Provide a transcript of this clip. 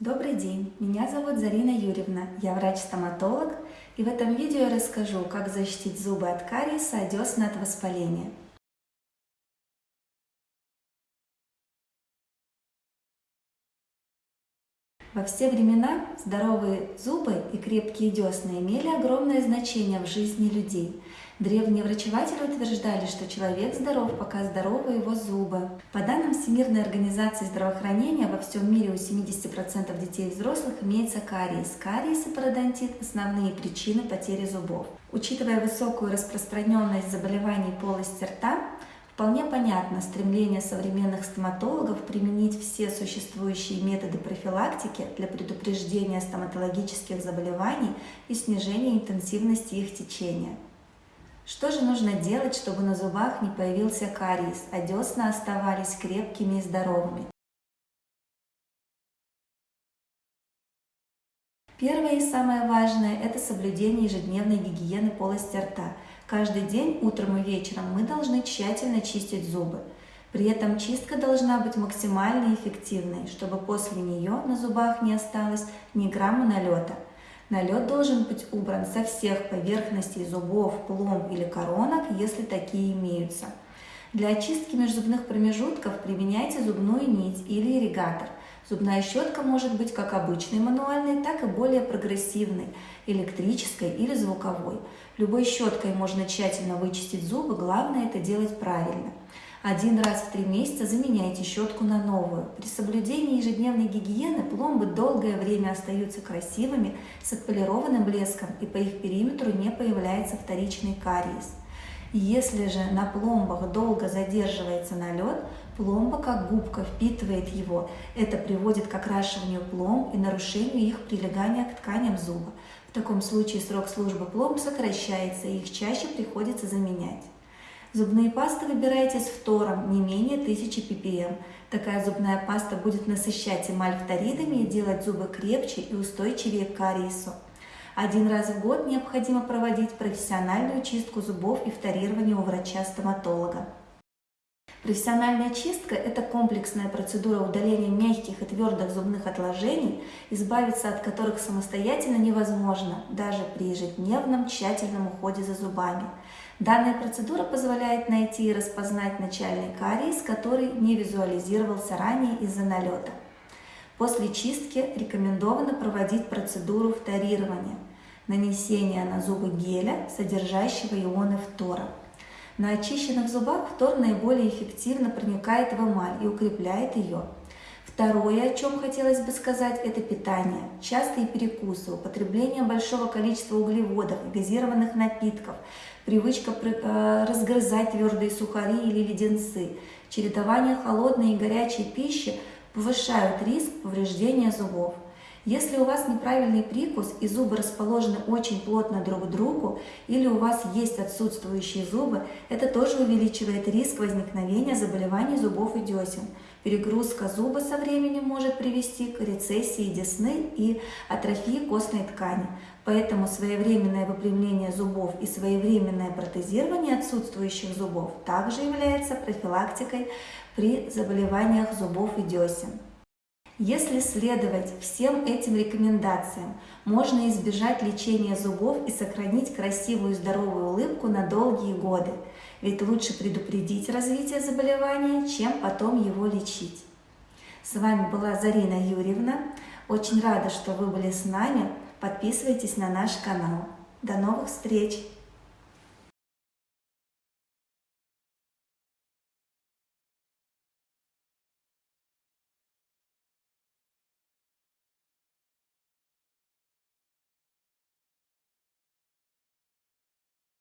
Добрый день, меня зовут Зарина Юрьевна, я врач-стоматолог, и в этом видео я расскажу, как защитить зубы от кариеса, а десна от воспаления. Во все времена здоровые зубы и крепкие десны имели огромное значение в жизни людей. Древние врачеватели утверждали, что человек здоров, пока здоровы его зубы. По данным Всемирной организации здравоохранения, во всем мире у 70% детей и взрослых имеется кариес. Кариес и пародонтит – основные причины потери зубов. Учитывая высокую распространенность заболеваний полости рта, Вполне понятно стремление современных стоматологов применить все существующие методы профилактики для предупреждения стоматологических заболеваний и снижения интенсивности их течения. Что же нужно делать, чтобы на зубах не появился кариес, а десна оставались крепкими и здоровыми? Первое и самое важное – это соблюдение ежедневной гигиены полости рта – Каждый день, утром и вечером, мы должны тщательно чистить зубы. При этом чистка должна быть максимально эффективной, чтобы после нее на зубах не осталось ни грамма налета. Налет должен быть убран со всех поверхностей зубов, пломб или коронок, если такие имеются. Для очистки межзубных промежутков применяйте зубную нить или ирригатор. Зубная щетка может быть как обычной мануальной, так и более прогрессивной, электрической или звуковой. Любой щеткой можно тщательно вычистить зубы, главное это делать правильно. Один раз в три месяца заменяйте щетку на новую. При соблюдении ежедневной гигиены пломбы долгое время остаются красивыми, с отполированным блеском и по их периметру не появляется вторичный кариес. Если же на пломбах долго задерживается налет, пломба как губка впитывает его. Это приводит к окрашиванию пломб и нарушению их прилегания к тканям зуба. В таком случае срок службы пломб сокращается, и их чаще приходится заменять. Зубные пасты выбирайте с фтором не менее 1000 ppm. Такая зубная паста будет насыщать эмаль фторидами и делать зубы крепче и устойчивее к кариесу. Один раз в год необходимо проводить профессиональную чистку зубов и вторирование у врача-стоматолога. Профессиональная чистка – это комплексная процедура удаления мягких и твердых зубных отложений, избавиться от которых самостоятельно невозможно, даже при ежедневном тщательном уходе за зубами. Данная процедура позволяет найти и распознать начальный кариес, который не визуализировался ранее из-за налета. После чистки рекомендовано проводить процедуру вторирования – нанесения на зубы геля, содержащего ионы фтора. На очищенных зубах фтор наиболее эффективно проникает в эмаль и укрепляет ее. Второе, о чем хотелось бы сказать, это питание. Частые перекусы, употребление большого количества углеводов газированных напитков, привычка э, разгрызать твердые сухари или леденцы, чередование холодной и горячей пищи повышают риск повреждения зубов. Если у вас неправильный прикус и зубы расположены очень плотно друг к другу, или у вас есть отсутствующие зубы, это тоже увеличивает риск возникновения заболеваний зубов и десен. Перегрузка зуба со временем может привести к рецессии десны и атрофии костной ткани. Поэтому своевременное выпрямление зубов и своевременное протезирование отсутствующих зубов также является профилактикой при заболеваниях зубов и десен. Если следовать всем этим рекомендациям, можно избежать лечения зубов и сохранить красивую здоровую улыбку на долгие годы. Ведь лучше предупредить развитие заболевания, чем потом его лечить. С вами была Зарина Юрьевна. Очень рада, что вы были с нами. Подписывайтесь на наш канал. До новых встреч!